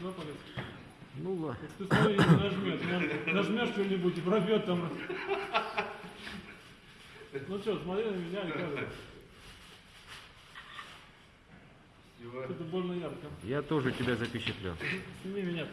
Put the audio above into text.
да, палец? Ну ладно. Ты смотри, не нажмет. Наж- Нажмешь что-нибудь и пробьет там. Ну что, смотри на меня и кажется. Всего. Это больно ярко. Я тоже тебя запечатлел. Сними меня.